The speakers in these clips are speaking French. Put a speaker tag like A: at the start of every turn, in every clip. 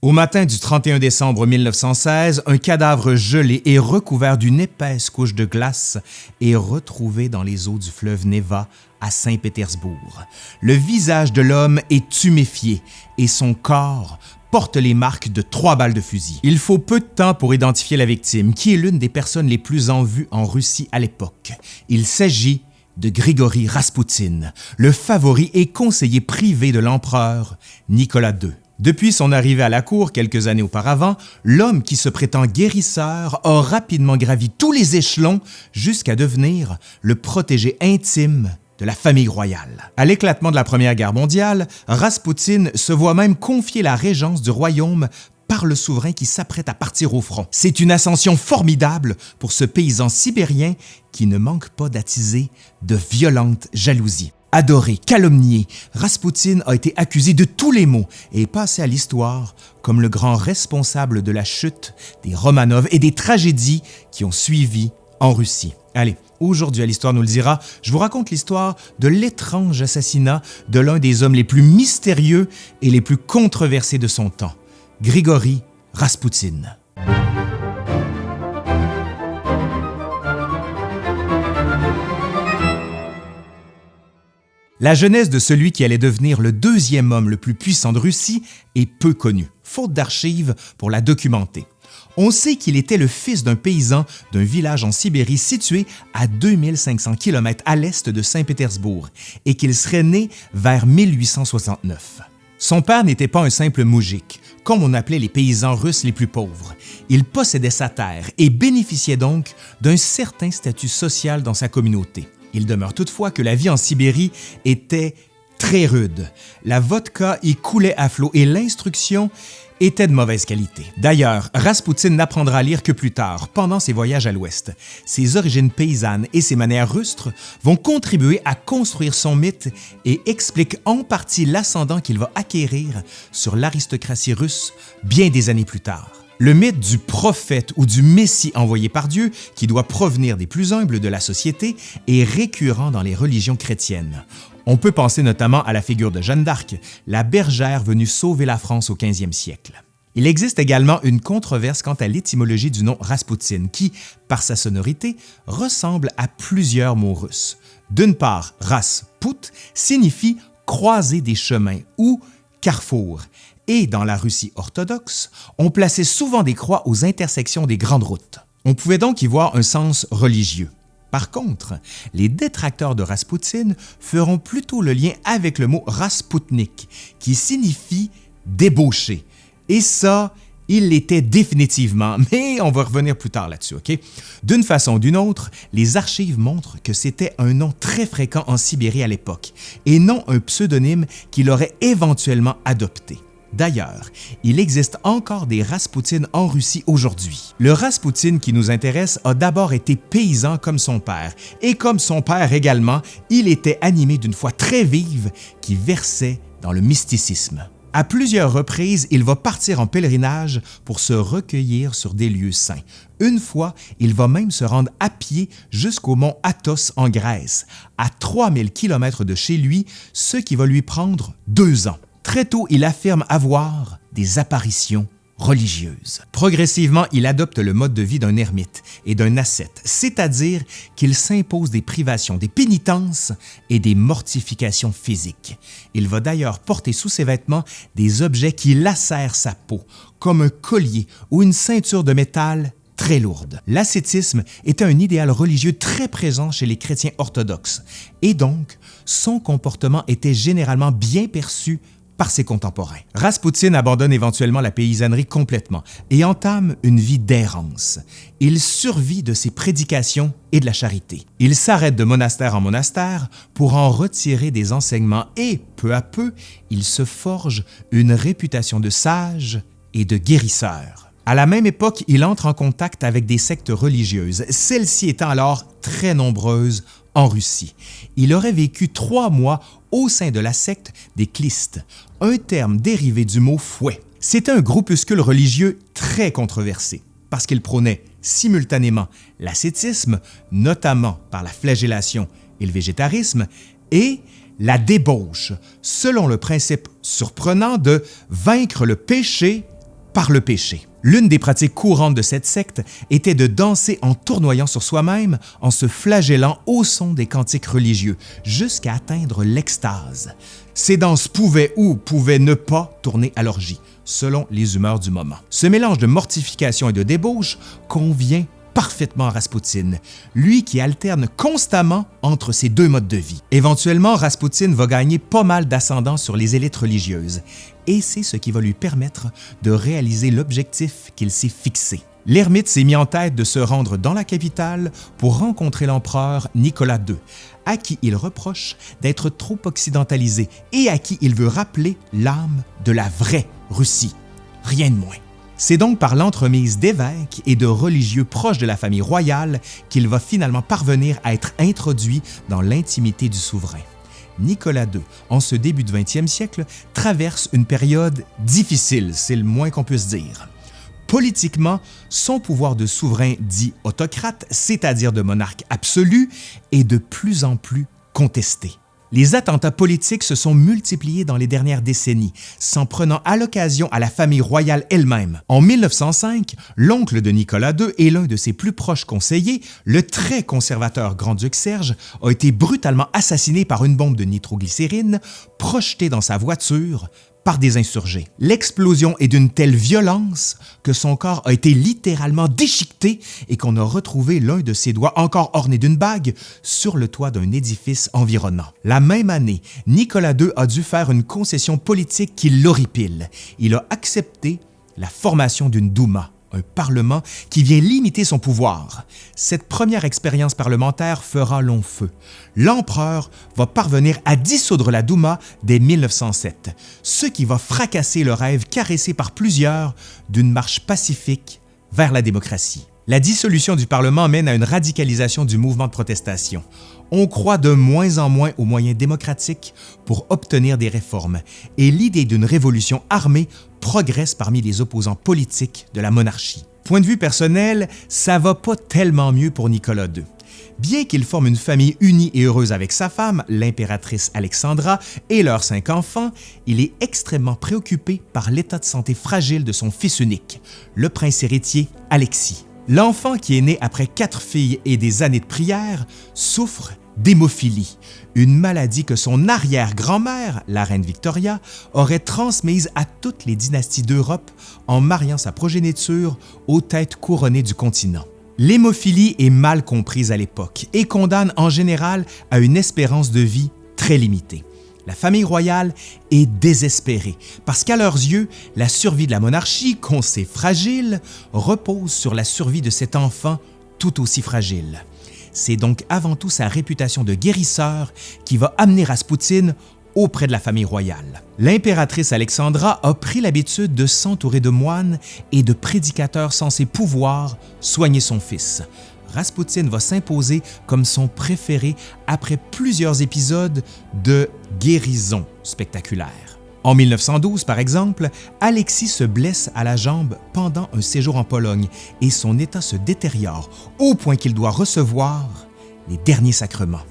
A: Au matin du 31 décembre 1916, un cadavre gelé et recouvert d'une épaisse couche de glace est retrouvé dans les eaux du fleuve Neva à Saint-Pétersbourg. Le visage de l'homme est tuméfié et son corps porte les marques de trois balles de fusil. Il faut peu de temps pour identifier la victime, qui est l'une des personnes les plus en vue en Russie à l'époque. Il s'agit de Grigory Raspoutine, le favori et conseiller privé de l'empereur Nicolas II. Depuis son arrivée à la cour quelques années auparavant, l'homme qui se prétend guérisseur a rapidement gravi tous les échelons jusqu'à devenir le protégé intime de la famille royale. À l'éclatement de la Première Guerre mondiale, Raspoutine se voit même confier la régence du royaume par le souverain qui s'apprête à partir au front. C'est une ascension formidable pour ce paysan sibérien qui ne manque pas d'attiser de violentes jalousies. Adoré, calomnié, Raspoutine a été accusé de tous les maux et est passé à l'histoire comme le grand responsable de la chute des Romanov et des tragédies qui ont suivi en Russie. Allez, aujourd'hui à l'Histoire nous le dira, je vous raconte l'histoire de l'étrange assassinat de l'un des hommes les plus mystérieux et les plus controversés de son temps, Grigory Raspoutine. La jeunesse de celui qui allait devenir le deuxième homme le plus puissant de Russie est peu connue, faute d'archives pour la documenter. On sait qu'il était le fils d'un paysan d'un village en Sibérie situé à 2500 km à l'est de Saint-Pétersbourg et qu'il serait né vers 1869. Son père n'était pas un simple moujik, comme on appelait les paysans russes les plus pauvres. Il possédait sa terre et bénéficiait donc d'un certain statut social dans sa communauté. Il demeure toutefois que la vie en Sibérie était très rude. La vodka y coulait à flot et l'instruction était de mauvaise qualité. D'ailleurs, Raspoutine n'apprendra à lire que plus tard, pendant ses voyages à l'Ouest. Ses origines paysannes et ses manières rustres vont contribuer à construire son mythe et expliquent en partie l'ascendant qu'il va acquérir sur l'aristocratie russe bien des années plus tard. Le mythe du prophète ou du Messie envoyé par Dieu, qui doit provenir des plus humbles de la société, est récurrent dans les religions chrétiennes. On peut penser notamment à la figure de Jeanne d'Arc, la bergère venue sauver la France au 15e siècle. Il existe également une controverse quant à l'étymologie du nom Raspoutine qui, par sa sonorité, ressemble à plusieurs mots russes. D'une part, Rasput signifie croiser des chemins ou carrefour, et dans la Russie orthodoxe, on plaçait souvent des croix aux intersections des grandes routes. On pouvait donc y voir un sens religieux. Par contre, les détracteurs de Raspoutine feront plutôt le lien avec le mot Rasputnik, qui signifie débauché. Et ça, il l'était définitivement, mais on va revenir plus tard là-dessus, OK? D'une façon ou d'une autre, les archives montrent que c'était un nom très fréquent en Sibérie à l'époque, et non un pseudonyme qu'il aurait éventuellement adopté. D'ailleurs, il existe encore des Raspoutines en Russie aujourd'hui. Le Raspoutine qui nous intéresse a d'abord été paysan comme son père, et comme son père également, il était animé d'une foi très vive qui versait dans le mysticisme. À plusieurs reprises, il va partir en pèlerinage pour se recueillir sur des lieux saints. Une fois, il va même se rendre à pied jusqu'au mont Athos en Grèce, à 3000 km de chez lui, ce qui va lui prendre deux ans. Très tôt, il affirme avoir des apparitions religieuses. Progressivement, il adopte le mode de vie d'un ermite et d'un ascète, c'est-à-dire qu'il s'impose des privations, des pénitences et des mortifications physiques. Il va d'ailleurs porter sous ses vêtements des objets qui lacèrent sa peau, comme un collier ou une ceinture de métal très lourde. L'ascétisme était un idéal religieux très présent chez les chrétiens orthodoxes, et donc son comportement était généralement bien perçu par ses contemporains. Raspoutine abandonne éventuellement la paysannerie complètement et entame une vie d'errance. Il survit de ses prédications et de la charité. Il s'arrête de monastère en monastère pour en retirer des enseignements et, peu à peu, il se forge une réputation de sage et de guérisseur. À la même époque, il entre en contact avec des sectes religieuses, celles-ci étant alors très nombreuses en Russie. Il aurait vécu trois mois au sein de la secte des Clistes, un terme dérivé du mot fouet. C'était un groupuscule religieux très controversé parce qu'il prônait simultanément l'ascétisme, notamment par la flagellation et le végétarisme, et la débauche, selon le principe surprenant de vaincre le péché par le péché. L'une des pratiques courantes de cette secte était de danser en tournoyant sur soi-même, en se flagellant au son des cantiques religieux, jusqu'à atteindre l'extase. Ces danses pouvaient ou pouvaient ne pas tourner à l'orgie, selon les humeurs du moment. Ce mélange de mortification et de débauche convient parfaitement à Rasputin, lui qui alterne constamment entre ces deux modes de vie. Éventuellement, Rasputin va gagner pas mal d'ascendant sur les élites religieuses, et c'est ce qui va lui permettre de réaliser l'objectif qu'il s'est fixé. L'ermite s'est mis en tête de se rendre dans la capitale pour rencontrer l'empereur Nicolas II, à qui il reproche d'être trop occidentalisé et à qui il veut rappeler l'âme de la vraie Russie, rien de moins. C'est donc par l'entremise d'évêques et de religieux proches de la famille royale qu'il va finalement parvenir à être introduit dans l'intimité du souverain. Nicolas II, en ce début du 20e siècle, traverse une période difficile, c'est le moins qu'on puisse dire. Politiquement, son pouvoir de souverain dit autocrate, c'est-à-dire de monarque absolu, est de plus en plus contesté. Les attentats politiques se sont multipliés dans les dernières décennies, s'en prenant à l'occasion à la famille royale elle-même. En 1905, l'oncle de Nicolas II et l'un de ses plus proches conseillers, le très conservateur grand-duc Serge, a été brutalement assassiné par une bombe de nitroglycérine projetée dans sa voiture des insurgés. L'explosion est d'une telle violence que son corps a été littéralement déchiqueté et qu'on a retrouvé l'un de ses doigts encore orné d'une bague sur le toit d'un édifice environnant. La même année, Nicolas II a dû faire une concession politique qui l'horripile. Il a accepté la formation d'une Douma, un Parlement qui vient limiter son pouvoir. Cette première expérience parlementaire fera long feu. L'empereur va parvenir à dissoudre la Douma dès 1907, ce qui va fracasser le rêve caressé par plusieurs d'une marche pacifique vers la démocratie. La dissolution du Parlement mène à une radicalisation du mouvement de protestation. On croit de moins en moins aux moyens démocratiques pour obtenir des réformes et l'idée d'une révolution armée progresse parmi les opposants politiques de la monarchie. Point de vue personnel, ça va pas tellement mieux pour Nicolas II. Bien qu'il forme une famille unie et heureuse avec sa femme, l'impératrice Alexandra, et leurs cinq enfants, il est extrêmement préoccupé par l'état de santé fragile de son fils unique, le prince héritier Alexis. L'enfant qui est né après quatre filles et des années de prière souffre d'hémophilie, une maladie que son arrière-grand-mère, la reine Victoria, aurait transmise à toutes les dynasties d'Europe en mariant sa progéniture aux têtes couronnées du continent. L'hémophilie est mal comprise à l'époque et condamne en général à une espérance de vie très limitée la famille royale est désespérée parce qu'à leurs yeux, la survie de la monarchie, qu'on sait fragile, repose sur la survie de cet enfant tout aussi fragile. C'est donc avant tout sa réputation de guérisseur qui va amener Raspoutine auprès de la famille royale. L'impératrice Alexandra a pris l'habitude de s'entourer de moines et de prédicateurs censés pouvoir soigner son fils. Rasputin va s'imposer comme son préféré après plusieurs épisodes de guérison spectaculaire. En 1912, par exemple, Alexis se blesse à la jambe pendant un séjour en Pologne et son état se détériore au point qu'il doit recevoir les derniers sacrements.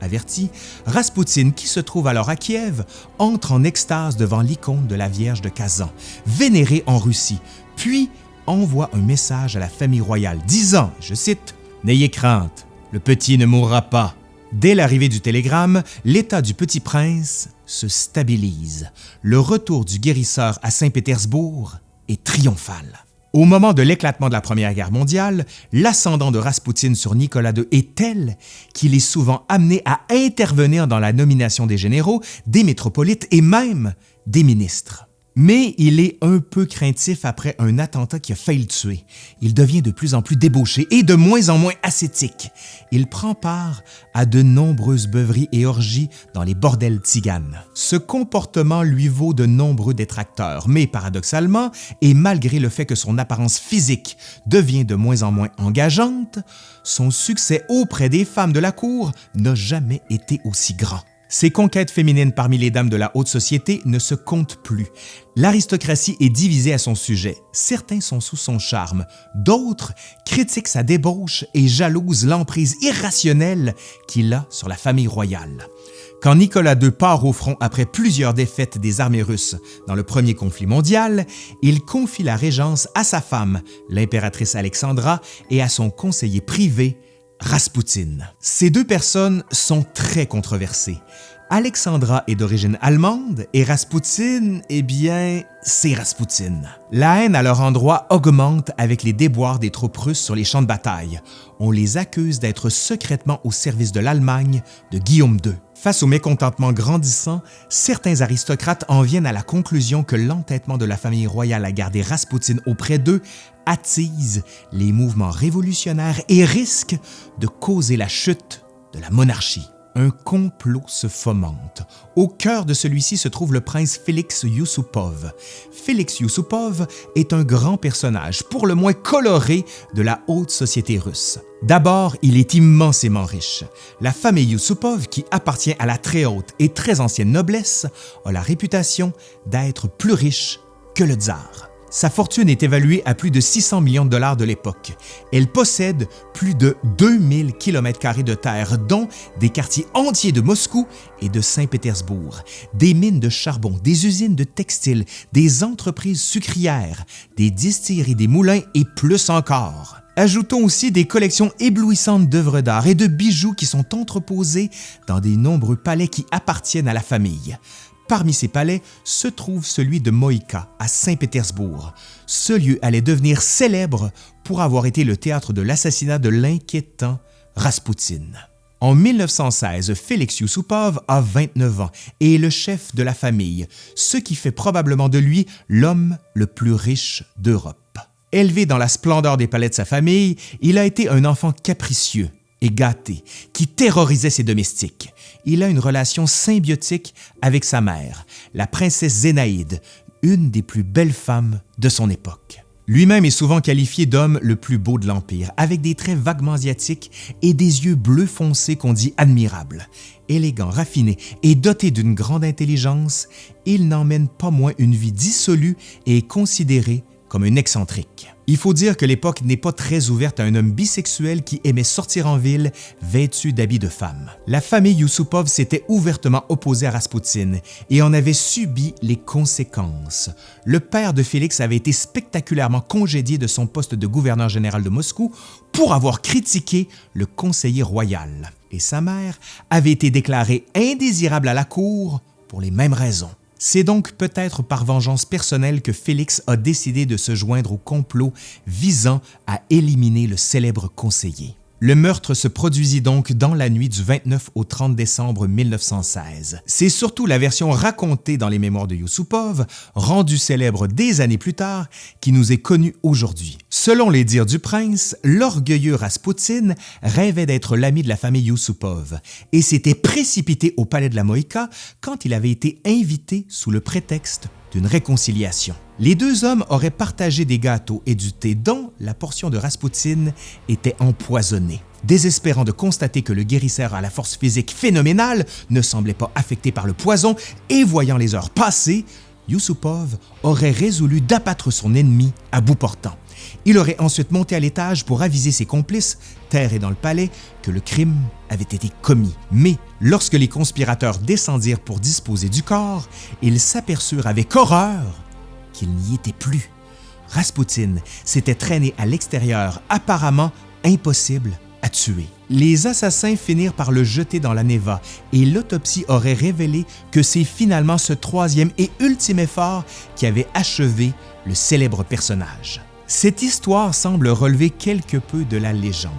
A: Averti, Rasputin, qui se trouve alors à Kiev, entre en extase devant l'icône de la Vierge de Kazan, vénérée en Russie, puis envoie un message à la famille royale disant, je cite, N'ayez crainte, le petit ne mourra pas. Dès l'arrivée du télégramme, l'état du petit prince se stabilise. Le retour du guérisseur à Saint-Pétersbourg est triomphal. Au moment de l'éclatement de la Première Guerre mondiale, l'ascendant de Raspoutine sur Nicolas II est tel qu'il est souvent amené à intervenir dans la nomination des généraux, des métropolites et même des ministres. Mais il est un peu craintif après un attentat qui a failli le tuer. Il devient de plus en plus débauché et de moins en moins ascétique. Il prend part à de nombreuses beuveries et orgies dans les bordels tziganes. Ce comportement lui vaut de nombreux détracteurs, mais paradoxalement, et malgré le fait que son apparence physique devient de moins en moins engageante, son succès auprès des femmes de la cour n'a jamais été aussi grand. Ses conquêtes féminines parmi les dames de la haute société ne se comptent plus. L'aristocratie est divisée à son sujet. Certains sont sous son charme, d'autres critiquent sa débauche et jalousent l'emprise irrationnelle qu'il a sur la famille royale. Quand Nicolas II part au front après plusieurs défaites des armées russes dans le premier conflit mondial, il confie la régence à sa femme, l'impératrice Alexandra, et à son conseiller privé, Raspoutine. Ces deux personnes sont très controversées. Alexandra est d'origine allemande et Raspoutine, eh bien, c'est Raspoutine. La haine à leur endroit augmente avec les déboires des troupes russes sur les champs de bataille. On les accuse d'être secrètement au service de l'Allemagne de Guillaume II. Face au mécontentement grandissant, certains aristocrates en viennent à la conclusion que l'entêtement de la famille royale à garder Raspoutine auprès d'eux attise les mouvements révolutionnaires et risque de causer la chute de la monarchie un complot se fomente. Au cœur de celui-ci se trouve le prince Félix Yusupov. Félix Yusupov est un grand personnage, pour le moins coloré, de la haute société russe. D'abord, il est immensément riche. La famille Yusupov, qui appartient à la très haute et très ancienne noblesse, a la réputation d'être plus riche que le tsar. Sa fortune est évaluée à plus de 600 millions de dollars de l'époque. Elle possède plus de 2000 km de terre, dont des quartiers entiers de Moscou et de Saint-Pétersbourg, des mines de charbon, des usines de textiles, des entreprises sucrières, des distilleries, des moulins et plus encore. Ajoutons aussi des collections éblouissantes d'œuvres d'art et de bijoux qui sont entreposés dans des nombreux palais qui appartiennent à la famille. Parmi ces palais se trouve celui de Moïka à Saint-Pétersbourg. Ce lieu allait devenir célèbre pour avoir été le théâtre de l'assassinat de l'inquiétant Raspoutine. En 1916, Félix Yusupov a 29 ans et est le chef de la famille, ce qui fait probablement de lui l'homme le plus riche d'Europe. Élevé dans la splendeur des palais de sa famille, il a été un enfant capricieux, et gâté, qui terrorisait ses domestiques. Il a une relation symbiotique avec sa mère, la princesse Zénaïde, une des plus belles femmes de son époque. Lui-même est souvent qualifié d'homme le plus beau de l'Empire, avec des traits vaguement asiatiques et des yeux bleus foncés qu'on dit admirables. Élégant, raffiné et doté d'une grande intelligence, il n'emmène pas moins une vie dissolue et est considéré comme un excentrique. Il faut dire que l'époque n'est pas très ouverte à un homme bisexuel qui aimait sortir en ville vêtu d'habits de femme. La famille Yusupov s'était ouvertement opposée à Raspoutine et en avait subi les conséquences. Le père de Félix avait été spectaculairement congédié de son poste de gouverneur général de Moscou pour avoir critiqué le conseiller royal. Et sa mère avait été déclarée indésirable à la cour pour les mêmes raisons. C'est donc peut-être par vengeance personnelle que Félix a décidé de se joindre au complot visant à éliminer le célèbre conseiller. Le meurtre se produisit donc dans la nuit du 29 au 30 décembre 1916. C'est surtout la version racontée dans les mémoires de Yusupov, rendue célèbre des années plus tard, qui nous est connue aujourd'hui. Selon les dires du prince, l'orgueilleux Raspoutine rêvait d'être l'ami de la famille Yusupov et s'était précipité au palais de la Moïka quand il avait été invité sous le prétexte réconciliation. Les deux hommes auraient partagé des gâteaux et du thé dont la portion de Raspoutine était empoisonnée. Désespérant de constater que le guérisseur à la force physique phénoménale ne semblait pas affecté par le poison et voyant les heures passer, Yusupov aurait résolu d'abattre son ennemi à bout portant. Il aurait ensuite monté à l'étage pour aviser ses complices, terre et dans le palais, que le crime avait été commis. Mais lorsque les conspirateurs descendirent pour disposer du corps, ils s'aperçurent avec horreur qu'il n'y était plus. Rasputin s'était traîné à l'extérieur, apparemment impossible à tuer. Les assassins finirent par le jeter dans la Neva et l'autopsie aurait révélé que c'est finalement ce troisième et ultime effort qui avait achevé le célèbre personnage. Cette histoire semble relever quelque peu de la légende,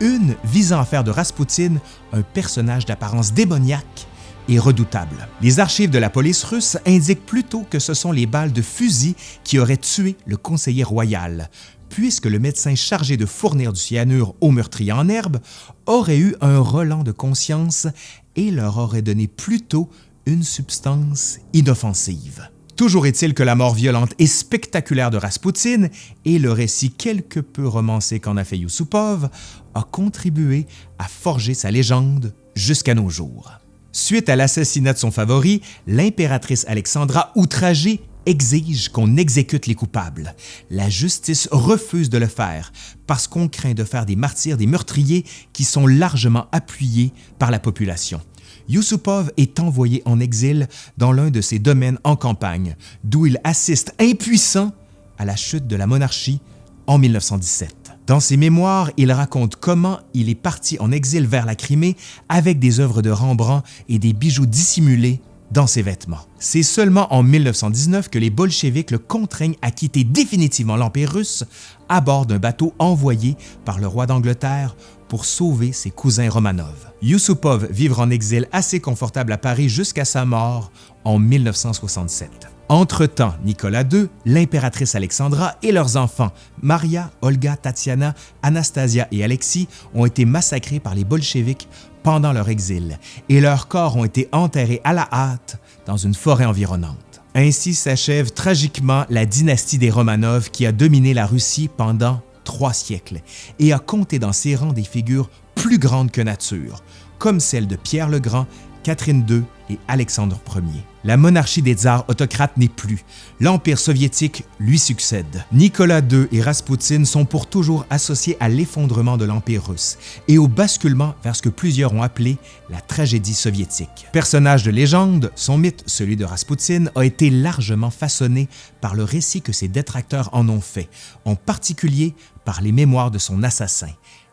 A: une visant à faire de Raspoutine un personnage d'apparence démoniaque et redoutable. Les archives de la police russe indiquent plutôt que ce sont les balles de fusil qui auraient tué le conseiller royal, puisque le médecin chargé de fournir du cyanure aux meurtriers en herbe aurait eu un relent de conscience et leur aurait donné plutôt une substance inoffensive. Toujours est-il que la mort violente et spectaculaire de Raspoutine et le récit quelque peu romancé qu'en a fait Yusupov a contribué à forger sa légende jusqu'à nos jours. Suite à l'assassinat de son favori, l'impératrice Alexandra, outragée, exige qu'on exécute les coupables. La justice refuse de le faire parce qu'on craint de faire des martyrs des meurtriers qui sont largement appuyés par la population. Yusupov est envoyé en exil dans l'un de ses domaines en campagne, d'où il assiste impuissant à la chute de la monarchie en 1917. Dans ses mémoires, il raconte comment il est parti en exil vers la Crimée avec des œuvres de Rembrandt et des bijoux dissimulés dans ses vêtements. C'est seulement en 1919 que les bolcheviks le contraignent à quitter définitivement l'Empire russe à bord d'un bateau envoyé par le roi d'Angleterre pour sauver ses cousins Romanov. Yusupov vivra en exil assez confortable à Paris jusqu'à sa mort en 1967. Entre-temps, Nicolas II, l'impératrice Alexandra et leurs enfants, Maria, Olga, Tatiana, Anastasia et Alexis, ont été massacrés par les bolcheviks pendant leur exil et leurs corps ont été enterrés à la hâte dans une forêt environnante. Ainsi s'achève tragiquement la dynastie des Romanov qui a dominé la Russie pendant trois siècles et a compté dans ses rangs des figures plus grandes que nature, comme celles de Pierre le Grand, Catherine II et Alexandre Ier. La monarchie des tsars autocrates n'est plus. L'Empire soviétique lui succède. Nicolas II et Raspoutine sont pour toujours associés à l'effondrement de l'Empire russe et au basculement vers ce que plusieurs ont appelé la tragédie soviétique. Personnage de légende, son mythe, celui de Raspoutine, a été largement façonné par le récit que ses détracteurs en ont fait, en particulier par les mémoires de son assassin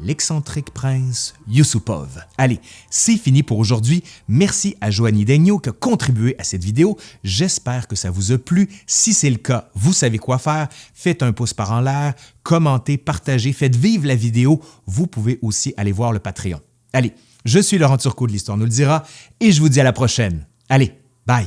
A: l'excentrique prince Yusupov. Allez, c'est fini pour aujourd'hui. Merci à Joanie Daigneault qui a contribué à cette vidéo. J'espère que ça vous a plu. Si c'est le cas, vous savez quoi faire. Faites un pouce par en l'air, commentez, partagez, faites vivre la vidéo. Vous pouvez aussi aller voir le Patreon. Allez, je suis Laurent Turcot de l'Histoire nous le dira et je vous dis à la prochaine. Allez, bye!